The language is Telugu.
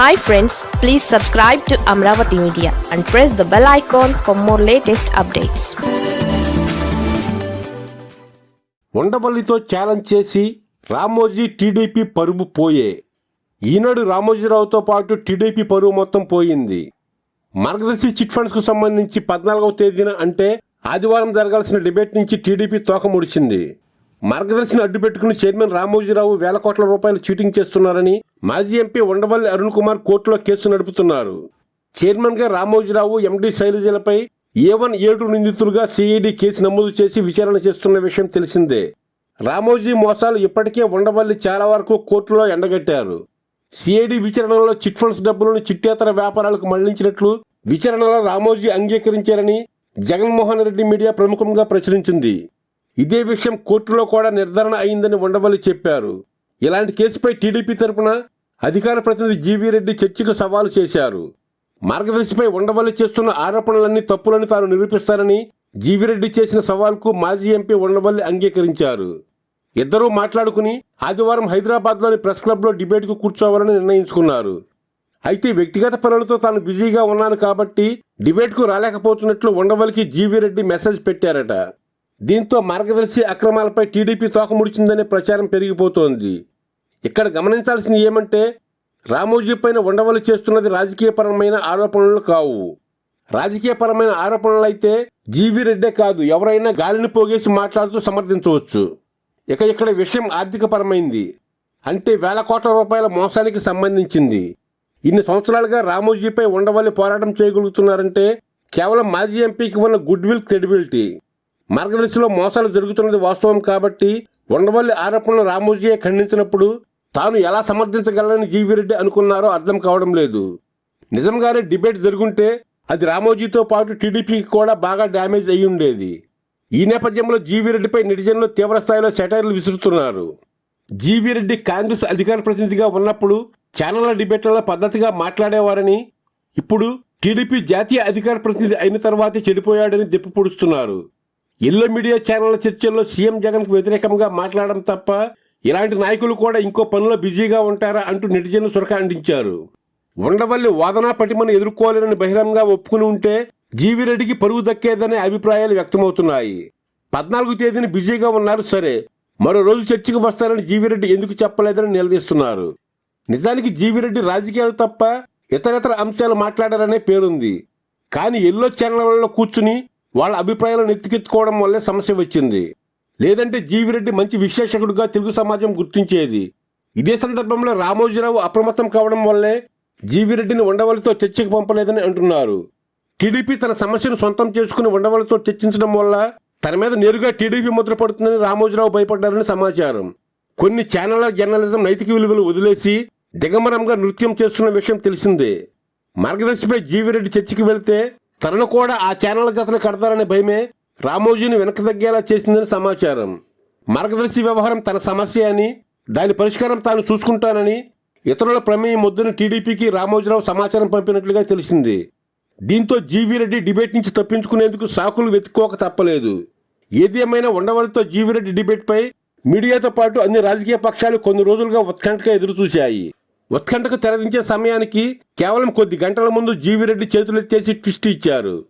Hi friends please subscribe to Amaravati media and press the bell icon for more latest updates ఉండబల్లితో challenge చేసి రామోజీ టీడీపీ పరువు పోయే. ఈనాడు రామోజీరావుతో పాటు టీడీపీ పరువు మొత్తం పోయింది. మార్గదర్శి చిట్ ఫండ్స్కు సంబంధించి పద్నాలుగవ తేదీన అంటే ఆదివారం జరగాల్సిన డిబేట్ నుంచి టీడీపీ తోక ముడిచింది. మార్గదర్శిని అడ్డుపెట్టుకుని చైర్మన్ రామోజీరావు వేల కోట్ల రూపాయలు చీటింగ్ చేస్తున్నారని మాజీ ఎంపీ ఉండవల్లి అరుణ్ కుమార్ కోర్టులో కేసు నడుపుతున్నారు. చైర్మన్గా రామోజీరావు ఎండీ శైలజలపై ఏ వన్ ఏడు నిందితులుగా సిఐడి కేసు నమోదు చేసి విచారణ చేస్తున్న విషయం తెలిసిందే. రామోజీ మోసాలు ఇప్పటికే ఉండవల్లి చాలా వరకు కోర్టులో ఎండగట్టారు. సిఐడి విచారణలో చిట్ ఫండ్స్ డబ్బులను చిట్టేతర వ్యాపారాలకు మళ్ళించినట్లు విచారణలో రామోజీ అంగీకరించారని జగన్మోహన్ రెడ్డి మీడియా ప్రముఖంగా ప్రచురించింది. ఇదే విషయం కోర్టులో కూడా నిర్ధారణ అయిందని ఉండవల్లి చెప్పారు. ఇలాంటి కేసుపై టీడీపీ తరపున అధికార ప్రతినిధి జీవీ రెడ్డి చర్చకు సవాలు చేశారు. మార్గదర్శిపై ఉండవల్లి చేస్తున్న ఆరోపణలన్నీ తప్పులని తాను నిరూపిస్తానని జీవిరెడ్డి చేసిన సవాల్కు మాజీ ఎంపీ ఉండవల్లి అంగీకరించారు. ఇద్దరూ మాట్లాడుకుని ఆదివారం హైదరాబాద్లోని ప్రెస్ క్లబ్లో డిబేట్కు కూర్చోవాలని నిర్ణయించుకున్నారు. అయితే వ్యక్తిగత పనులతో తాను బిజీగా ఉన్నాను కాబట్టి డిబేట్కు రాలేకపోతున్నట్లు ఉండవల్లికి జీవిరెడ్డి మెసేజ్ పెట్టారట. దీంతో మార్గదర్శి అక్రమాలపై టీడీపీ తోక ముడిచిందనే ప్రచారం పెరిగిపోతోంది. ఇక్కడ గమనించాల్సింది ఏమంటే రామోజీ పైన ఉండవలు చేస్తున్నది రాజకీయపరమైన ఆరోపణలు కావు. రాజకీయపరమైన ఆరోపణలు అయితే జీవీ రెడ్డే కాదు ఎవరైనా గాలిని పోగేసి మాట్లాడుతూ సమర్థించవచ్చు. ఇక ఇక్కడ విషయం ఆర్థికపరమైంది. అంటే వేల కోట్ల రూపాయల మోసానికి సంబంధించింది. ఇన్ని సంవత్సరాలుగా రామోజీపై ఉండవల్లి పోరాటం చేయగలుగుతున్నారంటే కేవలం మాజీ ఎంపీకి ఉన్న గుడ్ విల్ క్రెడిబిలిటీ. మార్గదర్శిలో మోసాలు జరుగుతున్నది వాస్తవం కాబట్టి ఉండవల్లి ఆరోపణలు రామోజీయే ఖండించినప్పుడు తాను ఎలా సమర్థించగలనని జీవిరెడ్డి అనుకున్నారో అర్థం కావడం లేదు. నిజంగానే డిబేట్ జరుగుంటే అది రామోజీతో పాటు టీడీపీకి కూడా బాగా డ్యామేజ్ అయి ఉండేది. ఈ నేపథ్యంలో జీవిరెడ్డిపై నెటిజన్లు తీవ్రస్థాయిలో సెటైర్లు విసురుతున్నారు. జీవిరెడ్డి కాంగ్రెస్ అధికార ప్రతినిధిగా ఉన్నప్పుడు ఛానళ్ళ డిబేట్లలో పద్ధతిగా మాట్లాడేవారని ఇప్పుడు టీడీపీ జాతీయ అధికార ప్రతినిధి అయిన తర్వాతే చెడిపోయాడని దెప్పు ఇళ్ళ మీడియా ఛానళ్ళ చర్చల్లో సీఎం జగన్కు వ్యతిరేకంగా మాట్లాడడం తప్ప ఇలాంటి నాయకులు కూడా ఇంకో పనిలో బిజీగా ఉంటారా అంటూ నెటిజన్లు సురక అందించారు ఉండవల్లి వాదనా పటిమను ఎదుర్కోలేనని బహిరంగంగా ఒప్పుకుని ఉంటే జీవిరెడ్డికి పరువు దక్కేదనే అభిప్రాయాలు వ్యక్తమవుతున్నాయి. పద్నాలుగు తేదీని బిజీగా ఉన్నారు సరే మరో రోజు చర్చకు వస్తారని జీవిరెడ్డి ఎందుకు చెప్పలేదని నిలదీస్తున్నారు. నిజానికి జీవిరెడ్డి రాజకీయాలు తప్ప ఇతరతర అంశాలు మాట్లాడారనే పేరుంది. కానీ ఎల్లో ఛానళ్ళలో కూర్చుని వాళ్ళ అభిప్రాయాలను ఎత్తికెత్తుకోవడం వల్లే సమస్య వచ్చింది. లేదంటే జీవిరెడ్డి మంచి విశ్లేషకుడుగా తెలుగు సమాజం గుర్తించేది. ఇదే సందర్భంలో రామోజీరావు అప్రమత్తం కావడం వల్లే జీవిరెడ్డిని ఉండవలితో చర్చకు పంపలేదని అంటున్నారు. టీడీపీ తన సమస్యను సొంతం చేసుకుని ఉండవలతో చర్చించడం వల్ల తన మీద నేరుగా టీడీపీ ముద్ర పడుతుందని రామోజీరావు భయపడ్డారని సమాచారం. కొన్ని ఛానళ్ళ జర్నలిజం నైతిక విలువలు వదిలేసి దిగంబరంగా నృత్యం చేస్తున్న విషయం తెలిసిందే. మార్గదర్శిపై జీవిరెడ్డి చర్చికి వెళ్తే తనను కూడా ఆ ఛానళ్ళ జతను కడతారనే భయమే రామోజీని వెనక తగ్గేలా చేసిందని సమాచారం. మార్గదర్శి వ్యవహారం తన సమస్య అని దాని పరిష్కారం తాను చూసుకుంటానని ఇతరుల ప్రమేయం వద్దని టీడీపీకి రామోజీరావు సమాచారం పంపినట్లుగా తెలిసింది. దీంతో జీవీరెడ్డి డిబేట్ నుంచి తప్పించుకునేందుకు సాకులు వెతుక్కోక తప్పలేదు. ఏది ఏమైనా ఉండవలతో జీవీరెడ్డి డిబేట్పై మీడియాతో పాటు అన్ని రాజకీయ పక్షాలు కొన్ని రోజులుగా ఉత్కంఠగా ఎదురుచూశాయి. ఉత్కంఠకు తెరదించే సమయానికి కేవలం కొద్ది గంటల ముందు జీవిరెడ్డి చేతులెత్తేసి ట్విస్ట్ ఇచ్చారు.